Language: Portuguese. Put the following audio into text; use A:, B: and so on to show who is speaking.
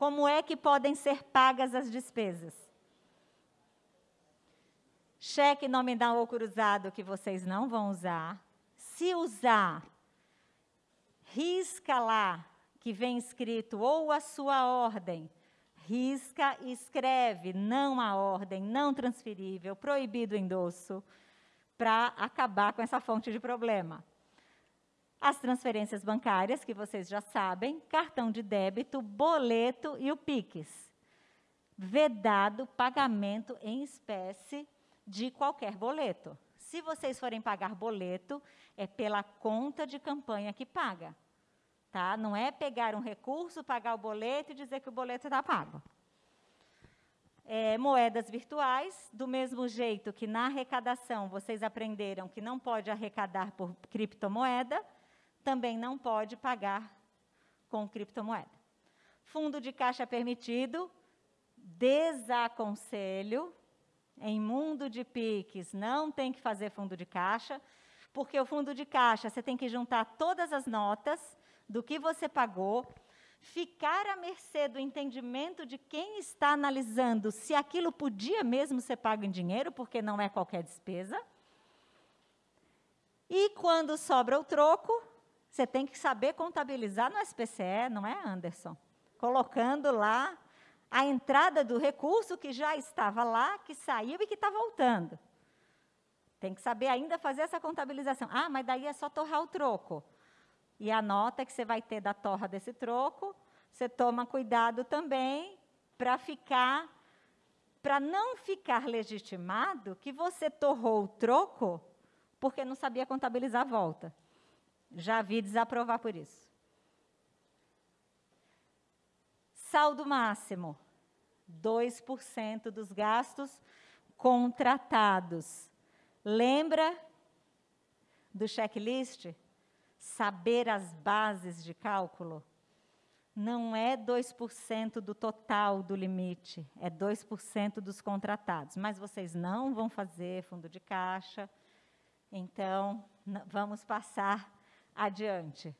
A: Como é que podem ser pagas as despesas? Cheque nominal ou cruzado que vocês não vão usar. Se usar, risca lá que vem escrito ou a sua ordem, risca e escreve não a ordem, não transferível, proibido endosso, para acabar com essa fonte de problema. As transferências bancárias, que vocês já sabem, cartão de débito, boleto e o PIX. Vedado pagamento em espécie de qualquer boleto. Se vocês forem pagar boleto, é pela conta de campanha que paga. Tá? Não é pegar um recurso, pagar o boleto e dizer que o boleto está pago. É, moedas virtuais, do mesmo jeito que na arrecadação vocês aprenderam que não pode arrecadar por criptomoeda, também não pode pagar com criptomoeda. Fundo de caixa permitido, desaconselho. Em mundo de PIX, não tem que fazer fundo de caixa, porque o fundo de caixa você tem que juntar todas as notas do que você pagou, ficar à mercê do entendimento de quem está analisando se aquilo podia mesmo ser pago em dinheiro, porque não é qualquer despesa. E quando sobra o troco, você tem que saber contabilizar no SPCE, não é, Anderson? Colocando lá a entrada do recurso que já estava lá, que saiu e que está voltando. Tem que saber ainda fazer essa contabilização. Ah, mas daí é só torrar o troco. E a nota que você vai ter da torra desse troco, você toma cuidado também para ficar para não ficar legitimado que você torrou o troco porque não sabia contabilizar a volta. Já vi desaprovar por isso. Saldo máximo: 2% dos gastos contratados. Lembra do checklist? Saber as bases de cálculo? Não é 2% do total do limite, é 2% dos contratados. Mas vocês não vão fazer fundo de caixa, então vamos passar adiante.